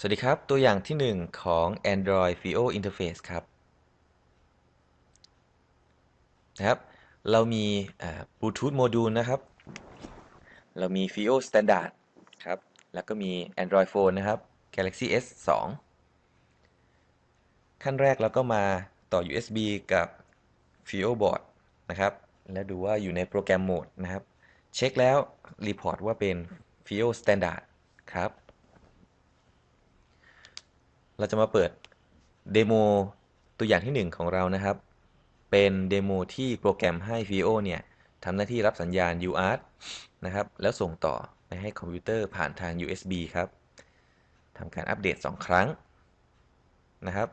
สวัสดีครับ ตัวอย่างที่ 1 ของ Android Fio Interface ครับนะครับเรามีบลูทูธโมดูลนะครับ เรามี Fio Standard ครับ แล้วก็มี Android Phone นะครับ Galaxy S 2ขั้นแรกเราก็มาต่อ USB กับ Fio Board นะครับ แล้วดูว่าอยู่ในโปรแกรมโหมดนะครับ เช็คแล้วreport ว่าเป็น Fio Standard ครับ เราจะมาเปิด demo ตัวอย่างที่ 1 ของเรานะครับ เป็น demo ที่โปรแกรมให้ FIO เนี่ยทำหน้าที่รับสัญญาณ UART นะครับ แล้วส่งต่อไปให้คอมพิวเตอร์ผ่านทาง USB ครับทำการอัปเดต 2 ครั้งนะครับ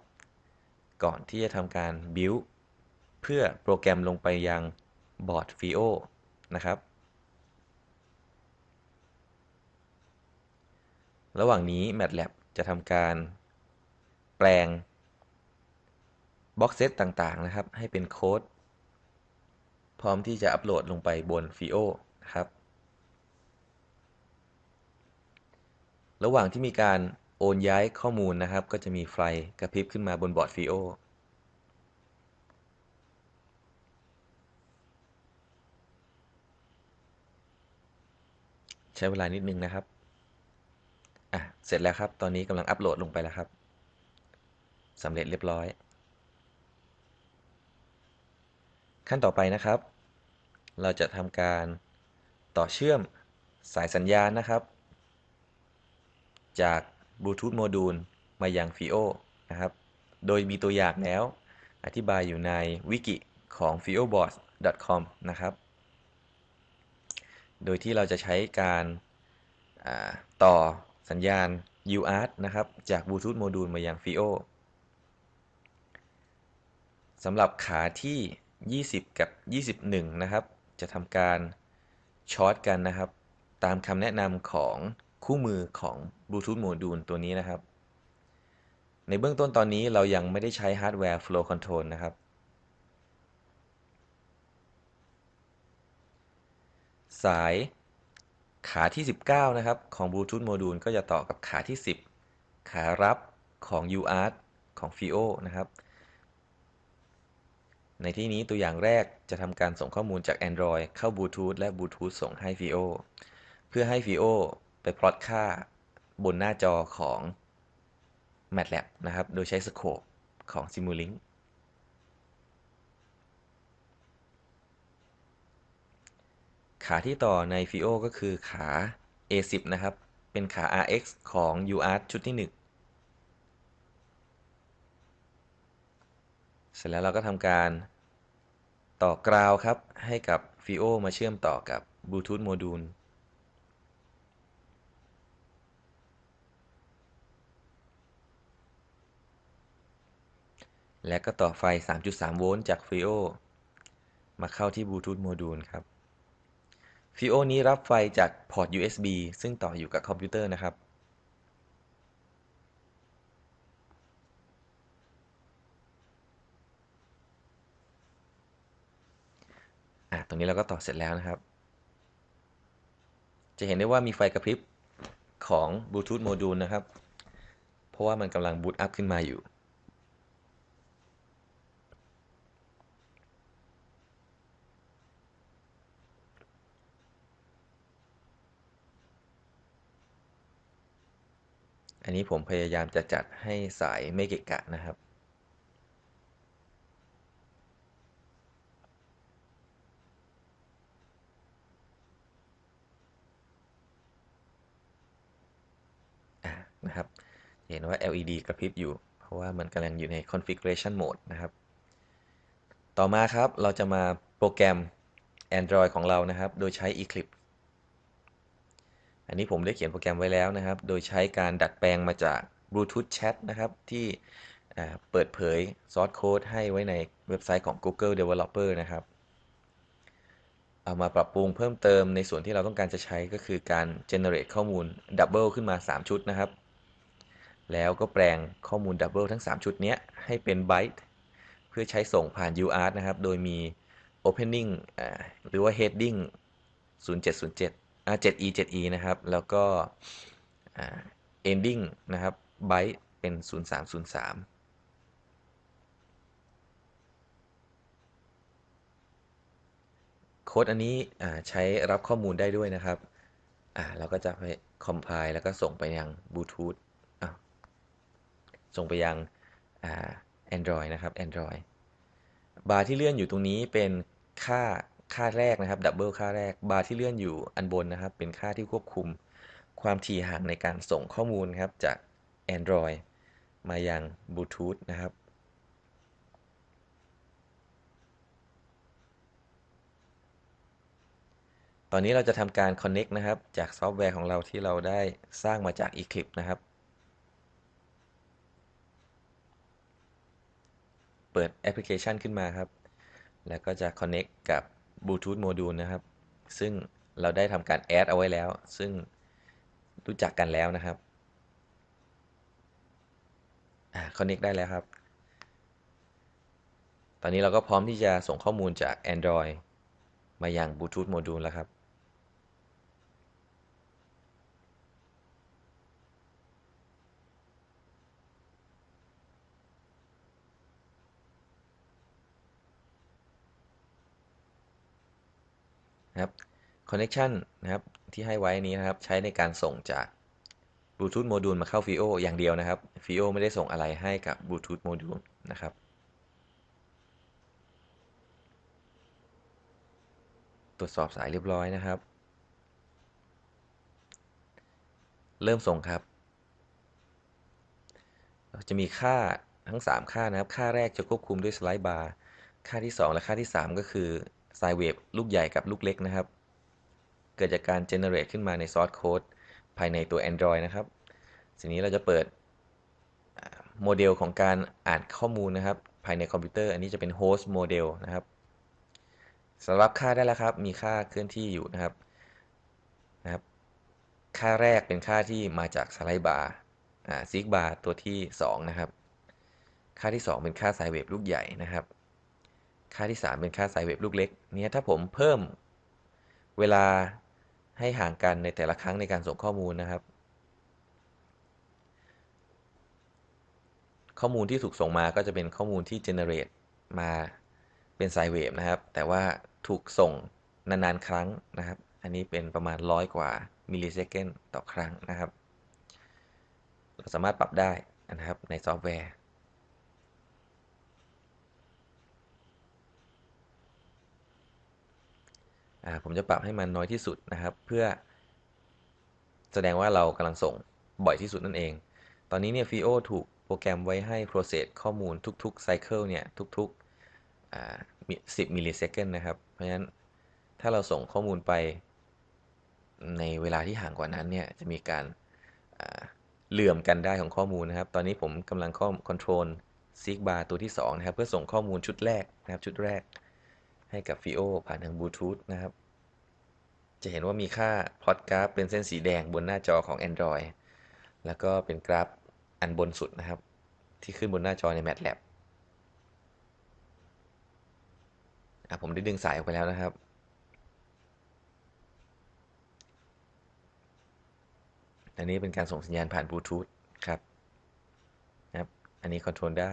ก่อนที่จะทำการ build เพื่อโปรแกรมลงไปยังบอร์ด VO นะครับ ระหว่างนี้ MATLAB จะทำการ แปลงบล็อกเซตต่างๆนะครับ ให้เป็นโค้ด พร้อมที่จะอัปโหลดลงไปบน FIO นะครับ ระหว่างที่มีการโอนย้ายข้อมูลนะครับ ก็จะมีไฟกระพริบขึ้นมาบนบอร์ด FIO ใช้เวลานิดนึงนะครับ อะ เสร็จแล้วครับ ตอนนี้กำลังอัปโหลดลงไปแล้วครับ สำเร็จเรียบร้อย ขั้นต่อไปนะครับ เราจะทำการต่อเชื่อมสายสัญญาณนะครับ จากบลูทูธโมดูลมายัง FIO นะครับ โดยมีตัวอย่างแล้ว อธิบายอยู่ในวิกิของ fioboard.com นะครับ โดยที่เราจะใช้การต่อสัญญาณ UART นะครับ จากบลูทูธโมดูลมายัง FIO สำหรับขาที่ 20 กับ 21 นะครับ จะทำการ short กันนะครับ ตามคำแนะนำของคู่มือของบลูทูธโมดูลตัวนี้นะครับ ในเบื้องต้นตอนนี้เรายังไม่ได้ใช้ฮาร์ดแวร์ Flow Control นะครับ สายขาที่ 19 นะครับ ของบลูทูธโมดูลก็จะต่อกับขาที่ 10 ขารับของ UART ของ FIO นะครับ ในที่นี้ตัวอย่างแรกจะทำการส่งข้อมูลจาก Android เข้าบลูทูธและบลูทูธส่งให้ VIO เพื่อให้ VIO ไปพลอตค่าบนหน้าจอของ MATLAB นะครับ โดยใช้สโคปของ Simulink ขาที่ต่อใน VIO ก็คือขา A10 นะครับ เป็นขา RX ของ UART ชุดที่ 1เส ร็จแล้วเราก็ทำการต่อกราวครับ ให้กับ FIO มาเชื่อมต่อกับบลูทูธโมดูลและก็ต่อไฟ 3.3 โวลต์จาก FIO มาเข้าที่บลูทูธโมดูลครับ FIO นี้รับไฟจากพอร์ต USB ซึ่งต่ออยู่กับคอมพิวเตอร์นะครับ อะตรงนี้เราก็ต่อเสร็จแล้วนะครับ จะเห็นได้ว่ามีไฟกระพริบของบลูทูธโมดูลนะครับ เพราะว่ามันกำลังบูตอัพขึ้นมาอยู่อันนี้ผมพยายามจะจัดให้สายไม่เกะกะนะครับ นะครับเห็นว่า LED กระพริบอยู่ เพราะว่ามันกำลังอยู่ใน configuration mode นะครับ ต่อมาครับเราจะมาโปรแกรม Android ของเรานะครับ โดยใช้ Eclipse อันนี้ผมได้เขียนโปรแกรมไว้แล้วนะครับ โดยใช้การดัดแปลงมาจาก Bluetooth Chat นะครับ ที่เปิดเผยซอสโค้ดให้ไว้ในเว็บไซต์ของ Google Developer นะครับ เอามาปรับปรุงเพิ่มเติมในส่วนที่เราต้องการจะใช้ก็คือการ generate ข้อมูล double ขึ้นมา 3 ชุดนะครับ แล้วก็แปลงข้อมูลดับเบิลทั้ง 3 ชุดนี้ให้เป็นไบต์เพื่อใช้ส่งผ่าน UART นะครับ โดยมี opening หรือว่า heading 0707 7e 7e นะครับ แล้วก็ ending นะครับ byte เป็น 0303โค้ดอันนี้ใช้รับข้อมูลได้ด้วยนะครับ เราก็จะไป compile แล้วก็ส่งไปยังบลูทูธ ส่งไปยัง Android นะครับ Android bar ที่เลื่อนอยู่ตรงนี้เป็นค่าค่าแรกนะครับ double ค่าแรกบาร์ที่เลื่อนอยู่อันบนนะครับ เป็นค่าที่ควบคุมความถี่ห่างในการส่งข้อมูลครับจาก Android มายังบลูทูธนะครับตอนนี้เราจะทำการ Connect นะครับ จากซอฟต์แวร์ของเราที่เราได้สร้างมาจาก Eclipse นะครับ เปิดแอปพลิเคชันขึ้นมาครับ แล้วก็จะ Connect กับ Bluetooth Module นะครับ ซึ่งเราได้ทำการ add เอาไว้แล้ว ซึ่งรู้จักกันแล้วนะครับอ Connect ได้แล้วครับ ตอนนี้เราก็พร้อมที่จะส่งข้อมูลจาก Android มายัง Bluetooth Module แล้วครับ นะครับ Connection นะครับที่ให้ไว้นี้นะครับใช้ในการส่งจาก Bluetooth Module มาเข้า FIO อย่างเดียวนะครับ FIO ไม่ได้ส่งอะไรให้กับ Bluetooth Module นะครับตรวจสอบสายเรียบร้อยนะครับ เริ่มส่งครับ จะมีค่าทั้ง 3 ค่านะครับ ค่าแรกจะควบคุมด้วยสไลด์บาร์ ค่าที่ 2 และค่าที่ 3 ก็คือ ไซเวฟลูกใหญ่กับลูกเล็กนะครับ เกิดจากการ generate ขึ้นมาใน source code ภายในตัว Android นะครับทีนี้เราจะเปิดโมเดลของการอ่านข้อมูลนะครับ ภายในคอมพิวเตอร์ อันนี้จะเป็น host model นะครับสำหรับค่าได้แล้วครับ มีค่าเคลื่อนที่อยู่นะครับนะครับ ค่าแรกเป็นค่าที่มาจาก slide bar seek bar ตัวที่ 2 นะครับ ค่าที่ 2 เป็นค่า sine wave ลูกใหญ่นะครับ ค่าที่ 3 เป็นค่า sine wave ลูกเล็กเนี่ยถ้าผมเพิ่มเวลาให้ห่างกันในแต่ละครั้งในการส่งข้อมูลนะครับ ข้อมูลที่ถูกส่งมาก็จะเป็นข้อมูลที่ generate มาเป็นไซเวฟนะครับ แต่ว่าถูกส่งนานๆ ครั้งนะครับ อันนี้เป็นประมาณร้อยกว่ามิลลิเซคันต่อครั้งนะครับ เราสามารถปรับได้นะครับในซอฟต์แวร์ ผมจะปรับให้มันน้อยที่สุดนะครับ เพื่อ แสดงว่าเรากำลังส่งบ่อยที่สุดนั่นเอง ตอนนี้เนี่ย FIO ถูกโปรแกรมไว้ให้ process ข้อมูลทุกๆ cycle เนี่ยทุกๆ 10 millisecond นะครับ เพราะฉะนั้นถ้าเราส่งข้อมูลไปในเวลาที่ห่างกว่านั้นเนี่ยจะมีการเหลื่อมกันได้ของข้อมูลนะครับ ตอนนี้ผมกำลัง control seek bar ตัวที่2นะครับ เพื่อส่งข้อมูลชุดแรกนะครับชุดแรก ให้กับ FIO ผ่านทางบลูทูธนะครับ จะเห็นว่ามีค่าพลอตกราฟเป็นเส้นสีแดงบนหน้าจอของ Android แล้วก็เป็นกราฟอันบนสุดนะครับ ที่ขึ้นบนหน้าจอใน MATLAB ผมได้ดึงสายออกไปแล้วนะครับ อันนี้เป็นการส่งสัญญาณผ่านบลูทูธครับนะครับ อันนี้คอนโทรลได้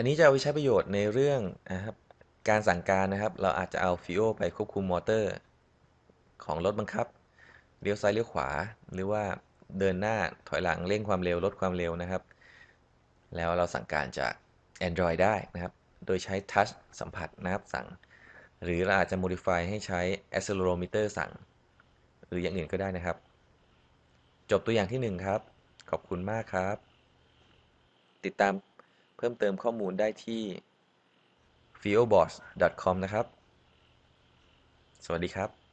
อันนี้จะเอาไปใช้ประโยชน์ในเรื่องนะครับการสั่งการนะครับ เราอาจจะเอาฟิโอไปควบคุมมอเตอร์ ของรถบังคับเลี้ยวซ้ายเลี้ยวขวา หรือว่าเดินหน้าถอยหลังเร่งความเร็วลดความเร็วนะครับ แล้วเราสั่งการจาก Android ได้นะครับ โดยใช้ทัชสัมผัสนะครับสั่ง หรือเราอาจจะ modify ให้ใช้ accelerometer สั่ง หรืออย่างอื่นก็ได้นะครับ จบตัวอย่างที่ 1 ครับ ขอบคุณมากครับ ติดตาม เพิ่มเติมข้อมูลได้ที่ f i o b o s s c o m นะครับ สวัสดีครับ